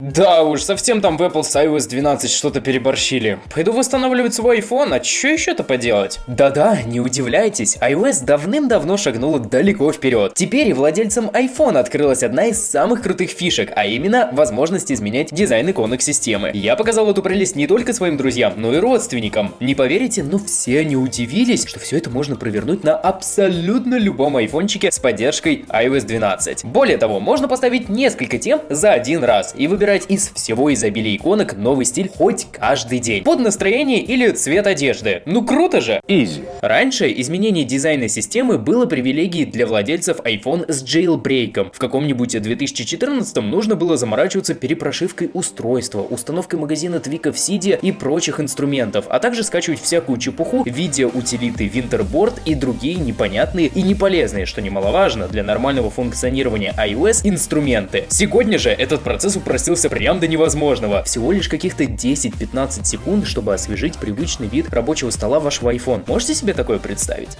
Да уж, совсем там в Apple с iOS 12 что-то переборщили. Пойду восстанавливать свой iPhone, а что еще-то поделать? Да-да, не удивляйтесь, iOS давным-давно шагнула далеко вперед. Теперь владельцам iPhone открылась одна из самых крутых фишек, а именно возможность изменять дизайн иконок системы. Я показал эту прелесть не только своим друзьям, но и родственникам. Не поверите, но все они удивились, что все это можно провернуть на абсолютно любом айфончике с поддержкой iOS 12. Более того, можно поставить несколько тем за один раз и выбирать выбирать из всего изобилия иконок новый стиль хоть каждый день. Под настроение или цвет одежды. Ну круто же! Easy. Раньше изменение дизайна системы было привилегией для владельцев iPhone с jailbreak. В каком-нибудь 2014 нужно было заморачиваться перепрошивкой устройства, установкой магазина твиков Cydia и прочих инструментов, а также скачивать всякую чепуху, видео утилиты Winterboard и другие непонятные и неполезные, что немаловажно для нормального функционирования iOS, инструменты. Сегодня же этот процесс упростился ускорился прям до невозможного. Всего лишь каких-то 10-15 секунд, чтобы освежить привычный вид рабочего стола вашего iPhone. Можете себе такое представить?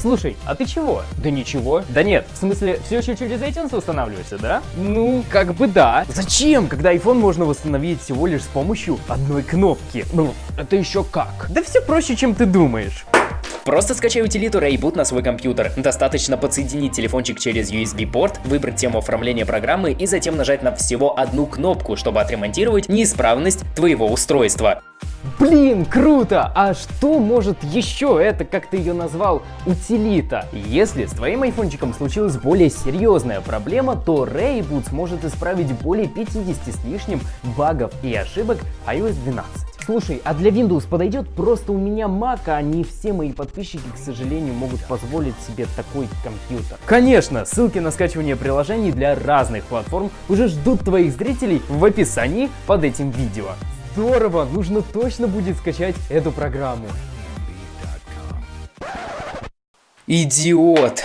Слушай, а ты чего? Да ничего. Да нет, в смысле, все еще через iTunes восстанавливаешься, да? Ну, как бы да. Зачем, когда iPhone можно восстановить всего лишь с помощью одной кнопки? Ну, это еще как? Да все проще, чем ты думаешь. Просто скачай утилиту Rayboot на свой компьютер. Достаточно подсоединить телефончик через USB-порт, выбрать тему оформления программы и затем нажать на всего одну кнопку, чтобы отремонтировать неисправность твоего устройства. Блин, круто! А что может еще это, как ты ее назвал, утилита? Если с твоим айфончиком случилась более серьезная проблема, то Rayboot сможет исправить более 50 с лишним багов и ошибок iOS 12. Слушай, а для Windows подойдет? Просто у меня Mac, а не все мои подписчики, к сожалению, могут позволить себе такой компьютер. Конечно, ссылки на скачивание приложений для разных платформ уже ждут твоих зрителей в описании под этим видео. Здорово, нужно точно будет скачать эту программу. Идиот!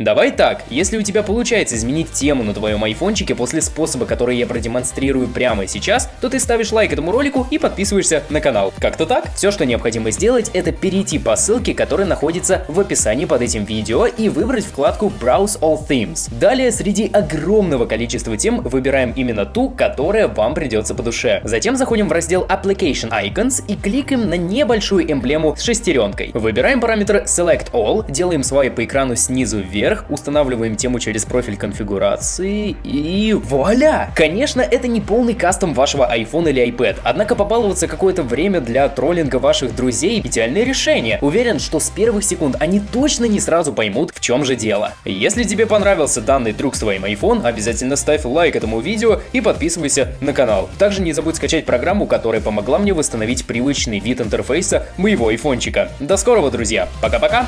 Давай так, если у тебя получается изменить тему на твоем айфончике после способа, который я продемонстрирую прямо сейчас, то ты ставишь лайк этому ролику и подписываешься на канал. Как-то так? Все, что необходимо сделать, это перейти по ссылке, которая находится в описании под этим видео и выбрать вкладку Browse All Themes. Далее, среди огромного количества тем, выбираем именно ту, которая вам придется по душе. Затем заходим в раздел Application Icons и кликаем на небольшую эмблему с шестеренкой. Выбираем параметр Select All, делаем свайп по экрану снизу вверх, вверх, устанавливаем тему через профиль конфигурации и вуаля! Конечно, это не полный кастом вашего iPhone или iPad, однако побаловаться какое-то время для троллинга ваших друзей – идеальное решение. Уверен, что с первых секунд они точно не сразу поймут, в чем же дело. Если тебе понравился данный трюк с твоим iPhone, обязательно ставь лайк этому видео и подписывайся на канал. Также не забудь скачать программу, которая помогла мне восстановить привычный вид интерфейса моего айфончика. До скорого, друзья! Пока-пока!